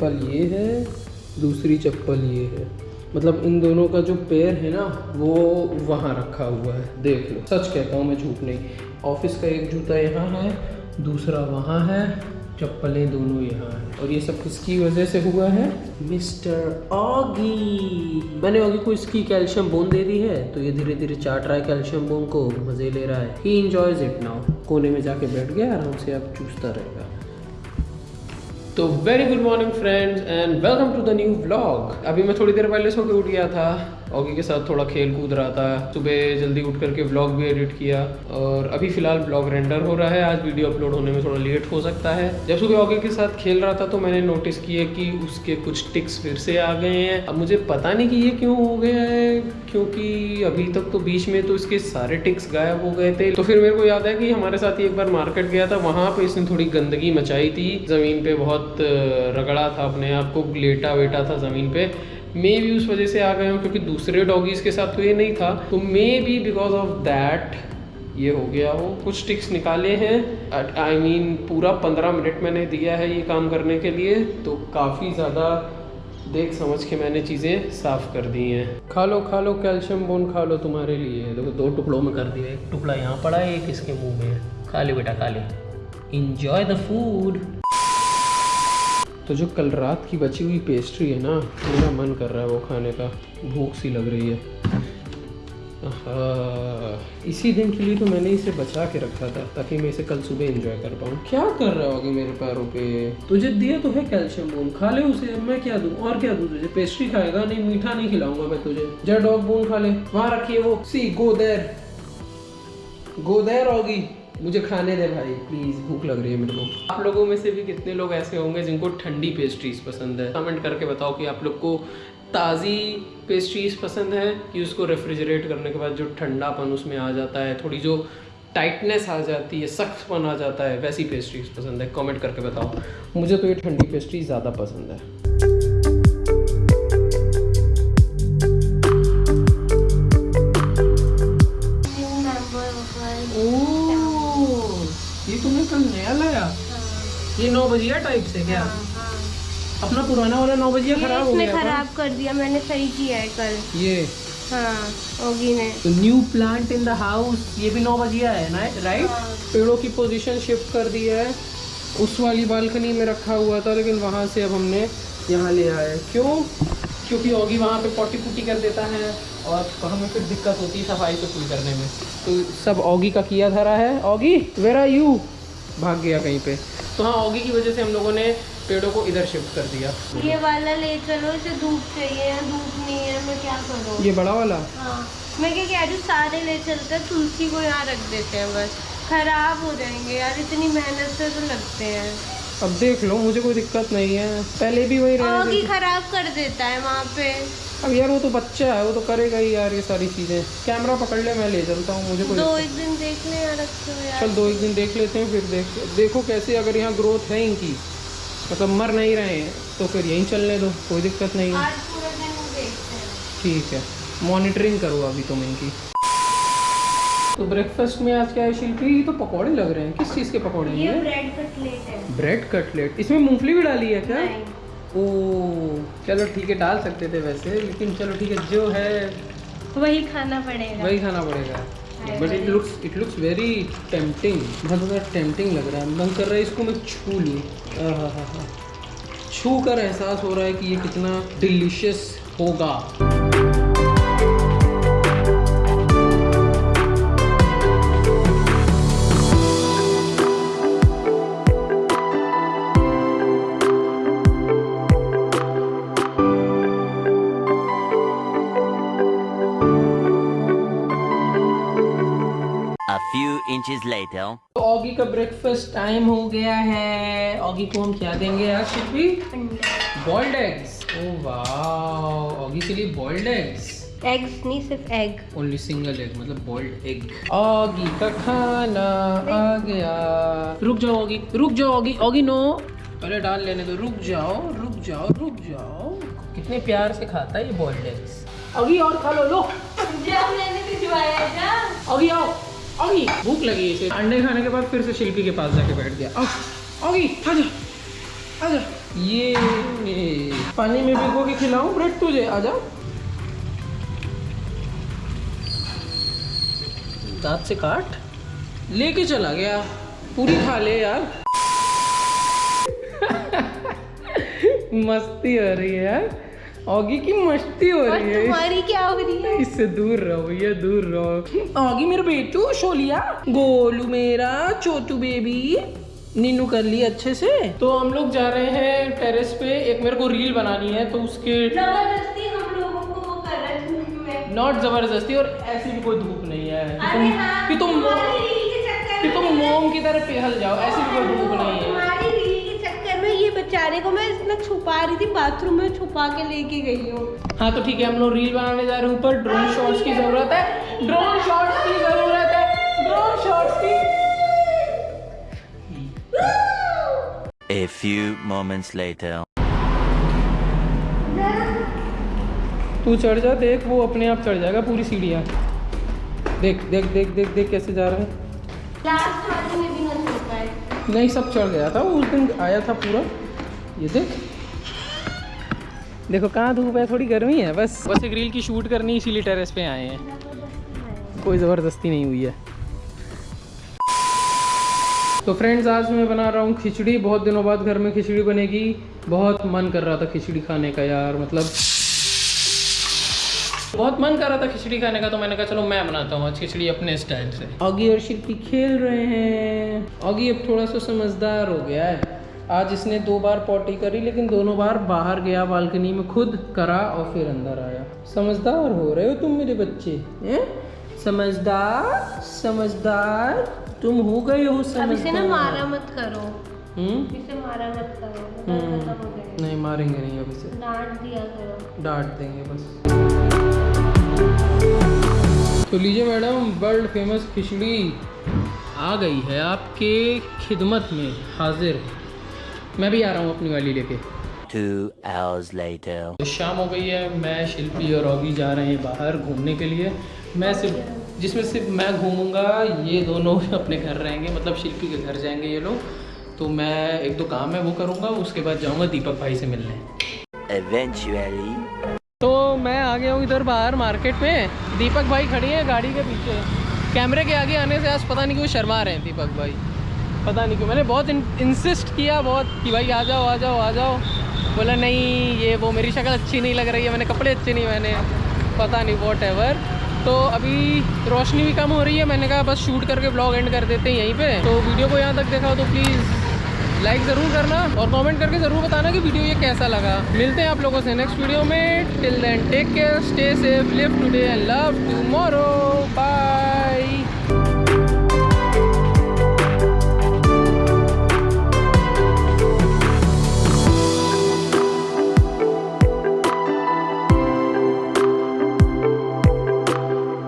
चप्पल ये है, दूसरी चप्पल ये है। मतलब इन दोनों का जो पैर है ना, वो वहाँ रखा हुआ है। देख लो, सच कहता हूँ मैं झूठ नहीं। ऑफ़िस का एक जूता यहाँ है, दूसरा वहाँ है, चप्पलें दोनों यहाँ हैं। और ये सब किसकी वजह से हुआ है? Mister Oggy. मैंने ऑगी को इसकी कैल्शियम बोन दे दी है तो ये धीरे धीरे चाट रहा है कैल्शियम बोन को, मज़े ले रहा है। ही इंजॉयज इट नाउ कोने में जाके बैठ गया, आराम से अब चूसता रहेगा। तो very good morning friends and welcome to the new vlog अभी मैं थोड़ी देर पहले सो के उठ गया था। ऑगी के साथ थोड़ा खेल कूद रहा था। सुबह जल्दी उठ करके व्लॉग भी एडिट किया और अभी फ़िलहाल ब्लॉग रेंडर हो रहा है। आज वीडियो अपलोड होने में थोड़ा लेट हो सकता है। जब सुबह ऑगी के साथ खेल रहा था तो मैंने नोटिस किया कि उसके कुछ टिक्स फिर से आ गए हैं। अब मुझे पता नहीं कि ये क्यों हो गया है, क्योंकि अभी तक तो बीच में तो इसके सारे टिक्स गायब हो गए थे। तो फिर मेरे को याद है कि हमारे साथ ही एक बार मार्केट गया था। वहाँ पर इसने थोड़ी गंदगी मचाई थी। ज़मीन पे बहुत रगड़ा था अपने आप को लेटा वेटा था ज़मीन पे। मे भी उस वजह से आ गए हूँ क्योंकि दूसरे डॉगीज़ के साथ तो ये नहीं था। तो maybe because of that ये हो गया हो कुछ टिक्स निकाले हैं। आई मीन mean, पूरा पंद्रह मिनट मैंने दिया है ये काम करने के लिए। तो काफ़ी ज़्यादा देख समझ के मैंने चीज़ें साफ़ कर दी हैं। खा लो खा लो कैल्शियम बोन खा लो तुम्हारे लिए। देखो दो टुकड़ों में कर दिया। एक टुकड़ा यहाँ पड़ा है एक इसके मुँह में। खा ले बेटा खा ले। इंजॉय द फ़ूड तो जो कल रात की बची हुई पेस्ट्री है ना मेरा मन कर रहा है वो खाने का। भूख सी लग रही है। इसी दिन के लिए तो मैंने इसे बचा के रखा था ताकि मैं इसे कल सुबह एंजॉय कर पाऊँ। क्या कर रहा होगा मेरे पैरों पे? तुझे दिया तो है कैल्शियम बोन खा ले उसे मैं क्या दूँ? और क्या दूँ तुझे? पेस्ट्री खाएगा नहीं मीठा नहीं खिलाऊँगा मैं तुझे। जा डॉग बोन खा ले। वहाँ रखिए वो। सी गो देर गो देर होगी मुझे खाने दे भाई प्लीज़ भूख लग रही है मेरे को। आप लोगों में से भी कितने लोग ऐसे होंगे जिनको ठंडी पेस्ट्रीज पसंद है? कमेंट करके बताओ कि आप लोग को ताज़ी पेस्ट्रीज पसंद है कि उसको रेफ्रिजरेट करने के बाद जो ठंडापन उसमें आ जाता है, थोड़ी जो टाइटनेस आ जाती है, सख्तपन आ जाता है, वैसी पेस्ट्रीज पसंद है? कमेंट करके बताओ। मुझे तो ये ठंडी पेस्ट्री ज़्यादा पसंद है। ये नौ बजिया टाइप से क्या? हाँ, हाँ। अपना पुराना वाला नौ बजिया खराब हो गया खराब कर दिया मैंने सही किया है कल। ये? हाँ ने तो new plant in the house ये भी नौ बजिया है ना राइट हाँ। पेड़ों की पोजीशन शिफ्ट कर दी है। उस वाली बालकनी में रखा हुआ था लेकिन वहाँ से अब हमने यहाँ ले आया क्यों? क्योंकि ओगी वहाँ पे पोटी पुटी कर देता है और हमें फिर दिक्कत होती है सफ़ाई पे फुल करने में। तो सब ओगी का किया धरा है। ओगी वेर आर यू भाग गया कहीं पे। तो हाँ ऑगी की वजह से हम लोगों ने पेड़ों को इधर शिफ्ट कर दिया। ये वाला ले चलो इसे धूप चाहिए धूप नहीं है मैं क्या करूँ? ये बड़ा वाला? हाँ। मैं क्या कह रही हूँ सारे ले चलते हैं तुलसी को यहाँ रख देते हैं बस। खराब हो जाएँगे यार इतनी मेहनत से तो लगते हैं। अब देख लो मुझे कोई दिक्कत नहीं है। पहले भी वही खराब कर देता है वहाँ पे। अब यार वो तो बच्चा है वो तो करेगा ही यार ये सारी चीज़ें। कैमरा पकड़ ले मैं ले चलता हूँ मुझे कोई दो एक दिन देख ले यार चल दो एक दिन देख लेते हैं फिर देख देखो कैसे अगर यहाँ ग्रोथ है इनकी। मतलब मर नहीं रहे हैं तो फिर यहीं चलने दो कोई दिक्कत नहीं है। ठीक है मॉनिटरिंग करो अभी तुम इनकी। तो ब्रेकफास्ट में आज क्या है शिल्पी? ये तो पकौड़े लग रहे हैं किस चीज़ के पकौड़े हैं ब्रेड कटलेट है। ब्रेड कटलेट इसमें मूंगफली भी डाली है क्या? ओ चलो ठीक है डाल सकते थे वैसे लेकिन चलो ठीक है जो है वही खाना पड़ेगा। वही खाना पड़ेगा। But it looks it looks very tempting बहुत ज़्यादा टेम्पटिंग लग रहा है। मन कर रहा है इसको मैं छू लूँ। हाँ हाँ हाँ छू कर एहसास हो रहा है कि ये कितना डिलीशियस होगा। Inches later. ऑगी का ब्रेकफास्ट टाइम हो गया है। ऑगी को हम क्या देंगे यार शिल्पी बॉइल्ड एग्स ओ वाह ऑगी के लिए बॉइल्ड एग्स एग्स नहीं सिर्फ़ एग ओनली सिंगल एग मतलब बॉइल्ड एग ऑगी का खाना आ गया। रुक जाओ ऑगी रुक जाओ ऑगी ऑगी नो अरे डाल लेने दो। रुक जाओ रुक जाओ रुक जाओ। कितने प्यार से खाता है ये बॉइल्ड एग्स ऑगी और खा लो लो। मैंने भिजवाया जा ऑगी आओ। ऑगी भूख लगी इसे। अंडे खाने के बाद फिर से शिल्पी के पास जाके बैठ गया। ऑगी आ जा आजा ये पानी में भिगो के खिलाऊं, ब्रेड तुझे आजा दांत से काट, लेके चला गया। पूरी खा ले यार। मस्ती हो रही है यार। ऑगी की मस्ती हो रही है। तुम्हारी क्या हो रही है? इससे दूर रहो भैया दूर रहो। आगे मेरा बेटू शोलिया। गोलू मेरा छोटू बेबी। नीनू कर ली अच्छे से। तो हम लोग जा रहे हैं टेरेस पे। एक मेरे को रील बनानी है तो उसके ज़बरदस्ती हम लोगों को वो कर रहे में नॉट ज़बरदस्ती और ऐसी भी कोई धूप नहीं है। कि तुम हाँ, तुम कि तुम मोम की तरह पिघल जाओ ऐसी भी कोई धूप नहीं है तुम्हारी रील के चक्कर में ये बेचारे को मैं इतना छुपा रही थी बाथरूम में छुपा के लेके गई हूँ। हाँ तो ठीक है हम लोग रील बनाने जा रहे हैं ऊपर। ड्रोन शॉट्स की ज़रूरत है। ड्रोन शॉट्स की ज़रूरत है। ड्रोन शॉट्स की। A few moments later. तू चढ़ जा देख वो अपने आप चढ़ जाएगा पूरी सीढ़ियाँ। देख देख देख देख देख कैसे जा रहा है। लास्ट में भी ना नहीं सब चढ़ गया था वो उस दिन आया था पूरा। ये देख। देखो कहाँ धूप है? थोड़ी गर्मी है बस। बस एक रील की शूट करनी इसीलिए टेरेस पे आए हैं। कोई ज़बरदस्ती नहीं हुई है। तो फ्रेंड्स आज मैं बना रहा हूँ खिचड़ी। बहुत दिनों बाद घर में खिचड़ी बनेगी। बहुत मन कर रहा था खिचड़ी खाने का यार मतलब। बहुत मन कर रहा था खिचड़ी खाने का तो मैंने कहा चलो मैं बनाता हूँ आज खिचड़ी अपने स्टाइल से। ऑगी और शिल्पी खेल रहे हैं। ऑगी अब थोड़ा सा समझदार हो गया है। आज इसने दो बार पॉटी करी लेकिन दोनों बार बाहर गया बालकनी में खुद करा और फिर अंदर आया। समझदार हो रहे हो तुम मेरे बच्चे हैं? समझदार समझदार तुम हो गए हो अब इसे ना मारा मत करो। हम्म? इसे मारा मत करो हम्म। हो नहीं मारेंगे नहीं अब इसे। डांट दिया करो। डांट देंगे बस। तो लीजिए मैडम वर्ल्ड फ़ेमस खिचड़ी आ गई है आपके खिदमत में हाजिर मैं भी आ रहा हूँ अपनी वाली लेके। Two hours later. तो शाम हो गई है मैं शिल्पी और ऑगी जा रहे हैं बाहर घूमने के लिए। मैं सिर्फ़ जिसमें सिर्फ़ मैं घूमूँगा ये दोनों अपने घर रहेंगे मतलब शिल्पी के घर जाएँगे ये लोग। तो मैं एक दो काम है वो करूँगा उसके बाद जाऊँगा दीपक भाई से मिलने। Eventually. तो मैं आ गया हूँ इधर बाहर मार्केट में। दीपक भाई खड़े हैं गाड़ी के पीछे। कैमरे के आगे आने से आज पता नहीं क्यों शर्मा रहे हैं दीपक भाई। पता नहीं क्यों, मैंने बहुत इंसिस्ट किया बहुत कि भाई आ जाओ आ जाओ आ जाओ। बोला, नहीं, ये वो मेरी शक्ल अच्छी नहीं लग रही है, मैंने कपड़े अच्छे नहीं मैंने पता नहीं वॉट एवर तो अभी रोशनी भी कम हो रही है, मैंने कहा, बस शूट करके ब्लॉग एंड कर देते हैं यहीं पे। तो वीडियो को यहाँ तक देखा हो तो प्लीज़ लाइक ज़रूर करना और कमेंट करके ज़रूर बताना कि वीडियो ये कैसा लगा। मिलते हैं आप लोगों से नेक्स्ट वीडियो में। Till then take care stay safe live today and love bye